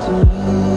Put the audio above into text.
to me